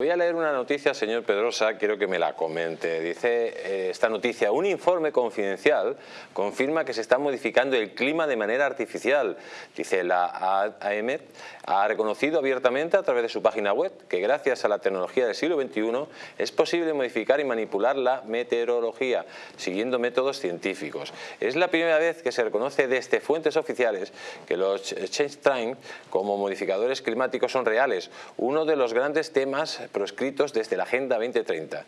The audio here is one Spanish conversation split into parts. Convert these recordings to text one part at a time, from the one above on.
Voy a leer una noticia, señor Pedrosa, quiero que me la comente. Dice eh, esta noticia, un informe confidencial confirma que se está modificando el clima de manera artificial. Dice la AEMET ha reconocido abiertamente a través de su página web que gracias a la tecnología del siglo XXI es posible modificar y manipular la meteorología siguiendo métodos científicos. Es la primera vez que se reconoce desde fuentes oficiales que los change time como modificadores climáticos son reales, uno de los grandes temas proscritos desde la Agenda 2030.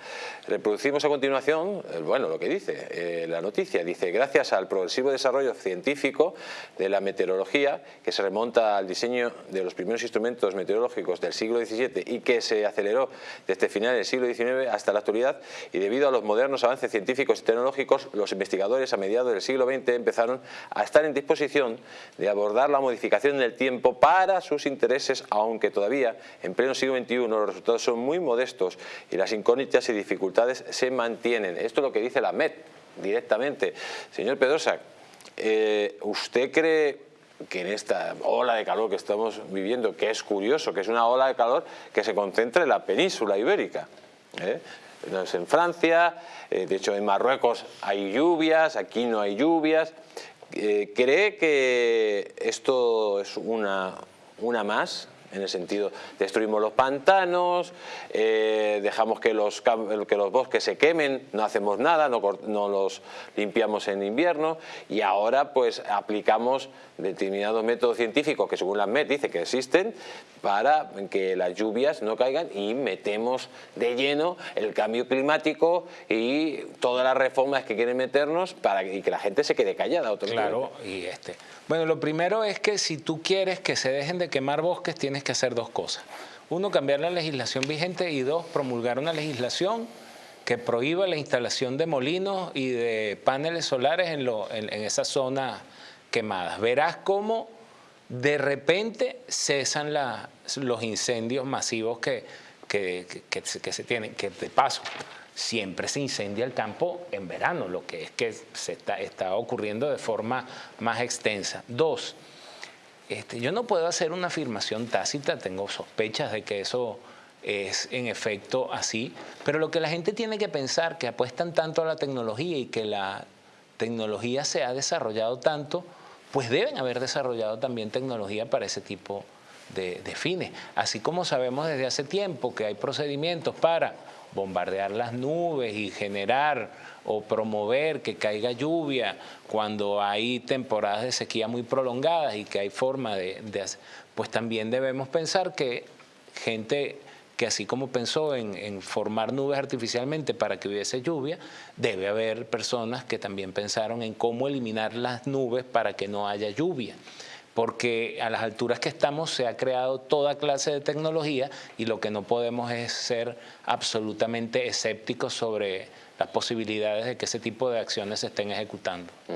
Reproducimos a continuación, eh, bueno, lo que dice eh, la noticia. Dice, gracias al progresivo desarrollo científico de la meteorología, que se remonta al diseño de los primeros instrumentos meteorológicos del siglo XVII y que se aceleró desde finales del siglo XIX hasta la actualidad, y debido a los modernos avances científicos y tecnológicos, los investigadores a mediados del siglo XX empezaron a estar en disposición de abordar la modificación del tiempo para sus intereses, aunque todavía en pleno siglo XXI los resultados son son muy modestos y las incógnitas y dificultades se mantienen. Esto es lo que dice la MET directamente. Señor Pedrosa, eh, ¿usted cree que en esta ola de calor que estamos viviendo, que es curioso, que es una ola de calor que se concentra en la península ibérica, ¿eh? en Francia, eh, de hecho en Marruecos hay lluvias, aquí no hay lluvias, ¿cree que esto es una, una más en el sentido destruimos los pantanos, eh, dejamos que los, que los bosques se quemen, no hacemos nada, no, los limpiamos en invierno y ahora pues aplicamos determinados métodos científicos que según la MET dice que existen para que las lluvias no caigan y metemos de lleno el cambio climático y todas las reformas que quieren meternos para y que la gente se quede callada. claro, y este. Bueno, lo primero es que si tú quieres que se dejen de quemar bosques, tienes que hacer dos cosas. Uno, cambiar la legislación vigente y dos, promulgar una legislación que prohíba la instalación de molinos y de paneles solares en, en, esas zonas quemadas. Verás cómo de repente cesan los incendios masivos que, que, que, se tienen, que de paso siempre se incendia el campo en verano, lo que es que se está, está ocurriendo de forma más extensa. Dos, este, yo no puedo hacer una afirmación tácita, tengo sospechas de que eso es en efecto así, pero lo que la gente tiene que pensar, que apuestan tanto a la tecnología y que la tecnología se ha desarrollado tanto, pues deben haber desarrollado también tecnología para ese tipo de, de fines. Así como sabemos desde hace tiempo que hay procedimientos para bombardear las nubes y generar o promover que caiga lluvia cuando hay temporadas de sequía muy prolongadas y que hay forma de, hacer, pues también debemos pensar que gente que así como pensó en, en, formar nubes artificialmente para que hubiese lluvia, debe haber personas que también pensaron en cómo eliminar las nubes para que no haya lluvia porque a las alturas que estamos se ha creado toda clase de tecnología y lo que no podemos es ser absolutamente escépticos sobre las posibilidades de que ese tipo de acciones se estén ejecutando.